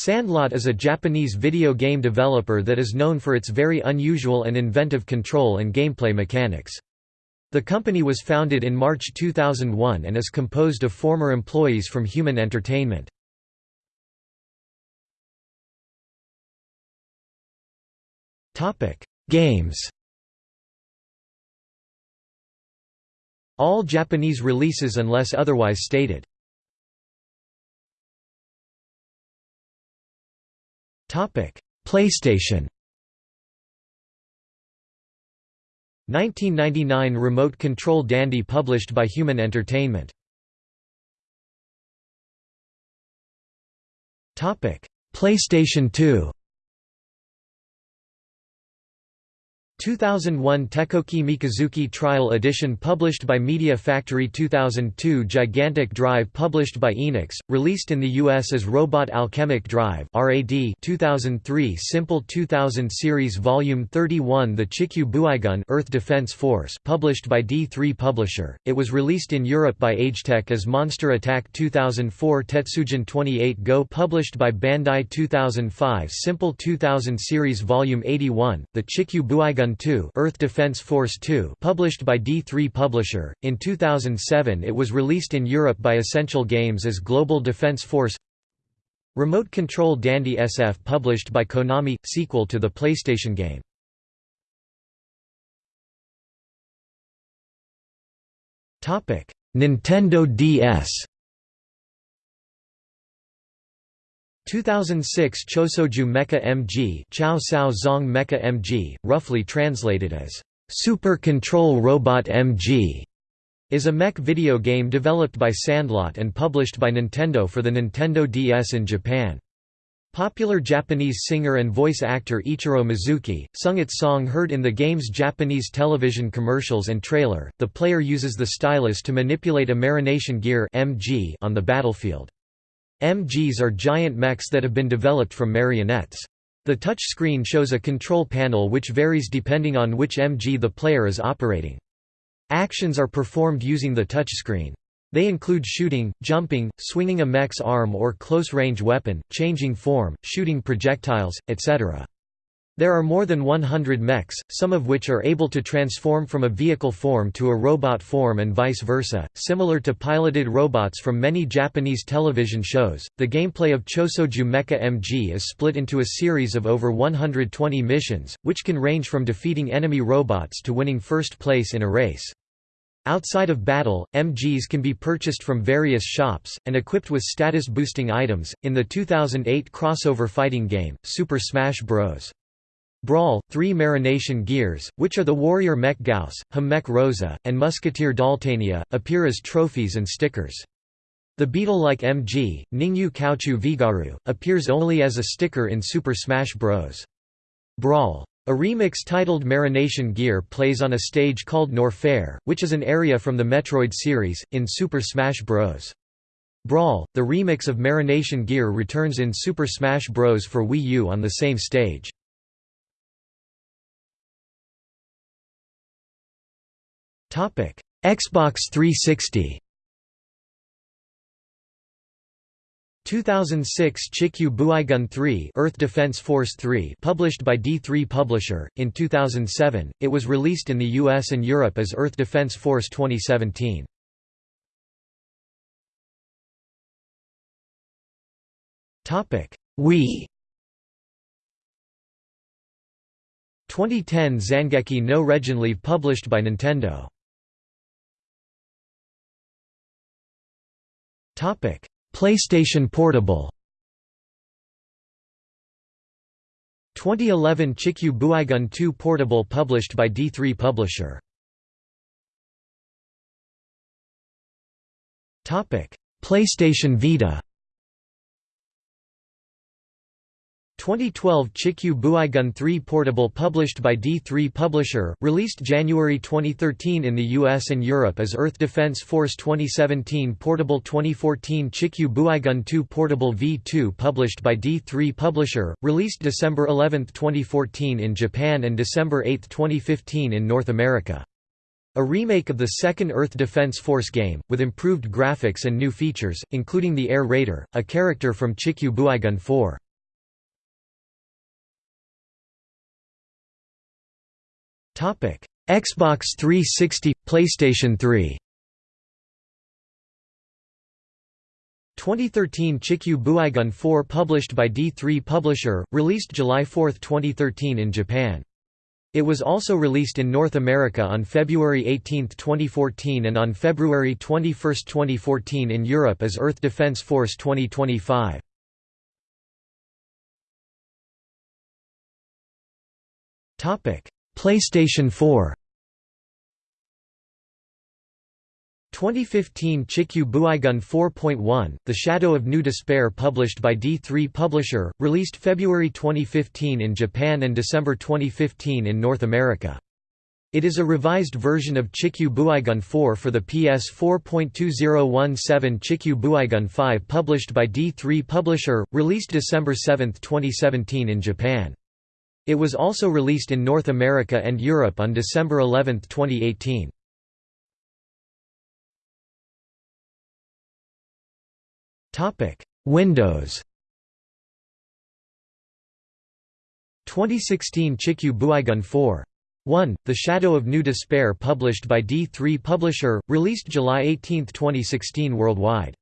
Sandlot is a Japanese video game developer that is known for its very unusual and inventive control and gameplay mechanics. The company was founded in March 2001 and is composed of former employees from Human Entertainment. Games All Japanese releases unless otherwise stated. PlayStation 1999 Remote Control Dandy published by Human Entertainment. PlayStation 2 2001 Tekoki Mikazuki Trial Edition published by Media Factory 2002 Gigantic Drive published by Enix, released in the US as Robot Alchemic Drive RAD 2003 Simple 2000 Series Volume 31 The Chikyu Boeigun Earth Defense Force published by D3 Publisher, it was released in Europe by Agetec as Monster Attack 2004 Tetsujin 28 Go published by Bandai 2005 Simple 2000 Series Volume 81, The Chikyu Boeigun 2 Earth Defense Force 2 published by D3 Publisher. In 2007 it was released in Europe by Essential Games as Global Defense Force Remote Control Dandy SF published by Konami, sequel to the PlayStation game. Nintendo DS 2006 Chosoju Mecha MG Chow Sao Zong Mecha MG, roughly translated as Super Control Robot MG, is a mech video game developed by Sandlot and published by Nintendo for the Nintendo DS in Japan. Popular Japanese singer and voice actor Ichiro Mizuki, sung its song heard in the game's Japanese television commercials and trailer. The player uses the stylus to manipulate a marionation gear (MG) on the battlefield. MGs are giant mechs that have been developed from marionettes. The touch screen shows a control panel which varies depending on which MG the player is operating. Actions are performed using the touchscreen. They include shooting, jumping, swinging a mech's arm or close-range weapon, changing form, shooting projectiles, etc. There are more than 100 mechs, some of which are able to transform from a vehicle form to a robot form and vice versa. Similar to piloted robots from many Japanese television shows, the gameplay of Chosoju Mecha MG is split into a series of over 120 missions, which can range from defeating enemy robots to winning first place in a race. Outside of battle, MGs can be purchased from various shops, and equipped with status-boosting items, in the 2008 crossover fighting game, Super Smash Bros. Brawl, three marionation gears, which are the warrior mech Gauss, Hum mech Rosa, and musketeer Daltania, appear as trophies and stickers. The beetle-like MG, Ningyu Kaochu Vigaru, appears only as a sticker in Super Smash Bros. Brawl. A remix titled Marionation Gear plays on a stage called Norfair, which is an area from the Metroid series, in Super Smash Bros. Brawl. The remix of Marionation Gear returns in Super Smash Bros. for Wii U on the same stage. Xbox 360. 2006 Chikyu Boeigun 3 Earth Defense Force 3 published by D3 Publisher. In 2007, it was released in the US and Europe as Earth Defense Force 2017. Topic: Wii 2010 Zangeki no Reginleiv published by Nintendo PlayStation Portable. 2011 Chikyu Boeigun 2 Portable published by D3 Publisher. Topic: PlayStation Vita. 2012 Chikyu Boeigun 3 Portable published by D3 Publisher, released January 2013 in the US and Europe as Earth Defense Force 2017 Portable 2014 Chikyu Boeigun 2 Portable V2 published by D3 Publisher, released December 11, 2014 in Japan and December 8, 2015 in North America. A remake of the second Earth Defense Force game, with improved graphics and new features, including the Air Raider, a character from Chikyu Boeigun 4. Xbox 360 – PlayStation 3 2013 Chikyu Boeigun 4 published by D3 Publisher, released July 4, 2013 in Japan. It was also released in North America on February 18, 2014 and on February 21, 2014 in Europe as Earth Defense Force 2025. PlayStation 4 2015 Chikyu Boeigun 4.1, The Shadow of New Despair published by D3 Publisher, released February 2015 in Japan and December 2015 in North America. It is a revised version of Chikyu Boeigun 4 for the PS 4.2017 Chikyu Boeigun 5 published by D3 Publisher, released December 7, 2017 in Japan. It was also released in North America and Europe on December 11, 2018. Windows 2016 Chikyu Boeigun 4. 1. The Shadow of New Despair published by D3 Publisher, released July 18, 2016 worldwide.